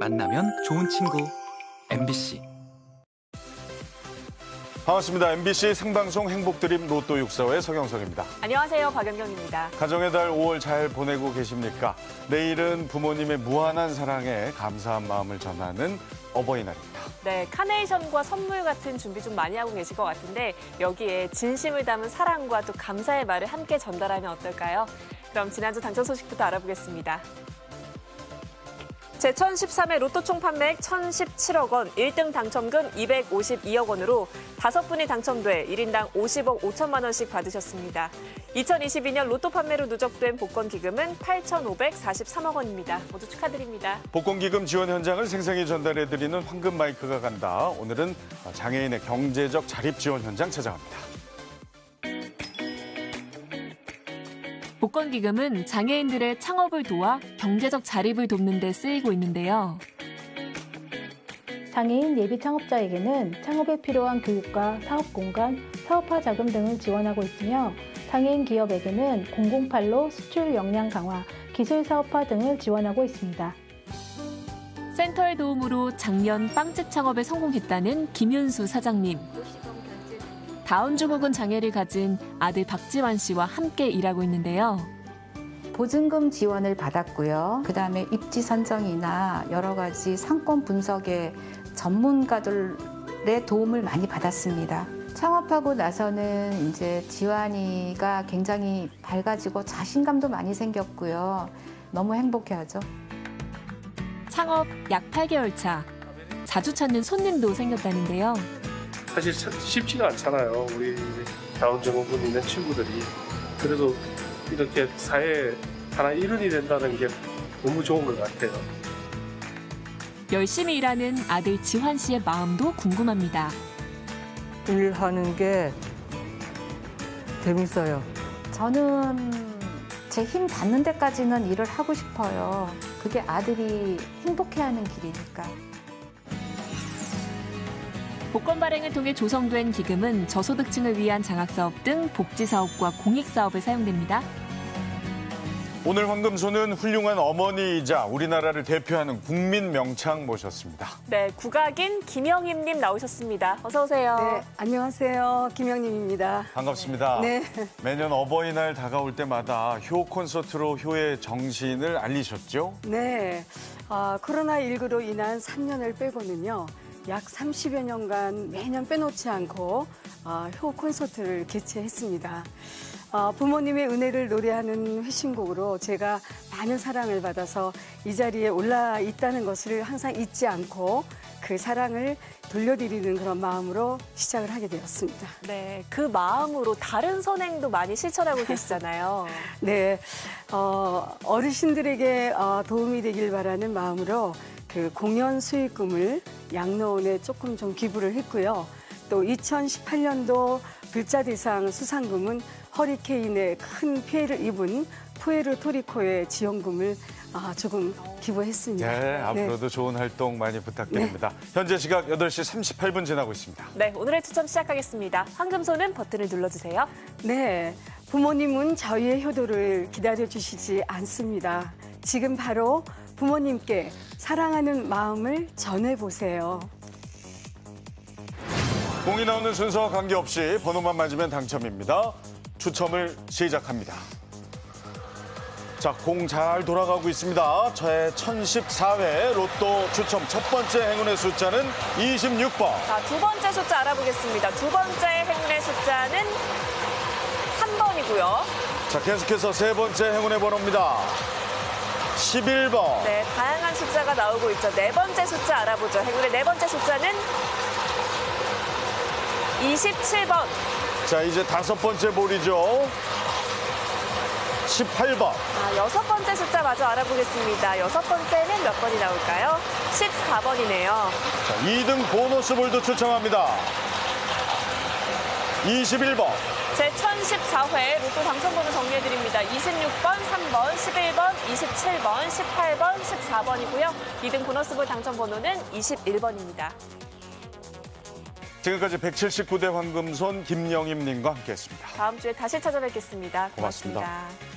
만나면 좋은 친구. MBC 반갑습니다. MBC 생방송 행복드림 로또 645의 서경석입니다. 안녕하세요. 박연경입니다. 가정의 달 5월 잘 보내고 계십니까? 내일은 부모님의 무한한 사랑에 감사한 마음을 전하는 어버이날입니다. 네, 카네이션과 선물 같은 준비 좀 많이 하고 계실 것 같은데 여기에 진심을 담은 사랑과 또 감사의 말을 함께 전달하면 어떨까요? 그럼 지난주 당첨 소식부터 알아보겠습니다. 제1013회 로또 총 판매액 1,017억 원, 1등 당첨금 252억 원으로 다섯 분이 당첨돼 1인당 50억 5천만 원씩 받으셨습니다. 2022년 로또 판매로 누적된 복권 기금은 8,543억 원입니다. 모두 축하드립니다. 복권 기금 지원 현장을 생생히 전달해드리는 황금 마이크가 간다. 오늘은 장애인의 경제적 자립 지원 현장 찾아갑니다. 복권 기금은 장애인들의 창업을 도와 경제적 자립을 돕는 데 쓰이고 있는데요. 장애인 예비 창업자에게는 창업에 필요한 교육과 사업 공간, 사업화 자금 등을 지원하고 있으며 장애인 기업에게는 008로 수출 역량 강화, 기술 사업화 등을 지원하고 있습니다. 센터의 도움으로 작년 빵집 창업에 성공했다는 김윤수 사장님. 다운증후군 장애를 가진 아들 박지환 씨와 함께 일하고 있는데요. 보증금 지원을 받았고요. 그 다음에 입지 선정이나 여러 가지 상권 분석에 전문가들의 도움을 많이 받았습니다. 창업하고 나서는 이제 지환이가 굉장히 밝아지고 자신감도 많이 생겼고요. 너무 행복해하죠. 창업 약 8개월 차. 자주 찾는 손님도 생겼다는데요. 사실 참 쉽지가 않잖아요. 우리 다운증후군 있는 친구들이. 그래도 이렇게 사회에 하나 일원이 된다는 게 너무 좋은 것 같아요. 열심히 일하는 아들 지환 씨의 마음도 궁금합니다. 일하는 게 재밌어요. 저는 제 힘 닿는 데까지는 일을 하고 싶어요. 그게 아들이 행복해하는 길이니까. 복권 발행을 통해 조성된 기금은 저소득층을 위한 장학사업 등 복지사업과 공익사업에 사용됩니다. 오늘 황금소는 훌륭한 어머니이자 우리나라를 대표하는 국민 명창 모셨습니다. 네, 국악인 김영임님 나오셨습니다. 어서 오세요. 네, 안녕하세요. 김영림입니다. 반갑습니다. 네. 매년 어버이날 다가올 때마다 효 콘서트로 효의 정신을 알리셨죠? 네. 아, 코로나19로 인한 3년을 빼고는요. 약 30여 년간 매년 빼놓지 않고 아, 효 콘서트를 개최했습니다. 아, 부모님의 은혜를 노래하는 회신곡으로 제가 많은 사랑을 받아서 이 자리에 올라 있다는 것을 항상 잊지 않고 그 사랑을 돌려드리는 그런 마음으로 시작을 하게 되었습니다. 네, 그 마음으로 다른 선행도 많이 실천하고 계시잖아요. 네, 어, 어르신들에게 어, 도움이 되길 바라는 마음으로 그 공연 수익금을 양로원에 조금 좀 기부를 했고요. 또 2018년도 불자대상 수상금은 허리케인에 큰 피해를 입은 푸에르토리코의 지원금을 아, 조금 기부했습니다. 네, 앞으로도 좋은 활동 많이 부탁드립니다. 현재 시각 8시 38분 지나고 있습니다. 네, 오늘의 추첨 시작하겠습니다. 황금손은 버튼을 눌러주세요. 네, 부모님은 저희의 효도를 기다려주시지 않습니다. 지금 바로 부모님께 사랑하는 마음을 전해보세요. 공이 나오는 순서와 관계없이 번호만 맞으면 당첨입니다. 추첨을 시작합니다. 자, 공 잘 돌아가고 있습니다. 저의 1014회 로또 추첨 첫 번째 행운의 숫자는 26번. 자, 두 번째 숫자 알아보겠습니다. 두 번째 행운의 숫자는 3번이고요. 자, 계속해서 세 번째 행운의 번호입니다. 11번. 네, 다양한 숫자가 나오고 있죠. 네 번째 숫자 알아보죠. 행운의 네 번째 숫자는 27번. 자, 이제 다섯 번째 볼이죠. 18번. 아, 여섯 번째 숫자 마저 알아보겠습니다. 여섯 번째는 몇 번이 나올까요? 14번이네요. 자, 2등 보너스 볼도 추첨합니다. 21번. 제1014회 로또 당첨번호 정리해드립니다. 26번, 3번, 11번, 27번, 18번, 14번이고요. 2등 보너스볼 당첨번호는 21번입니다. 지금까지 179대 황금손 김영임님과 함께했습니다. 다음 주에 다시 찾아뵙겠습니다 고맙습니다. 고맙습니다.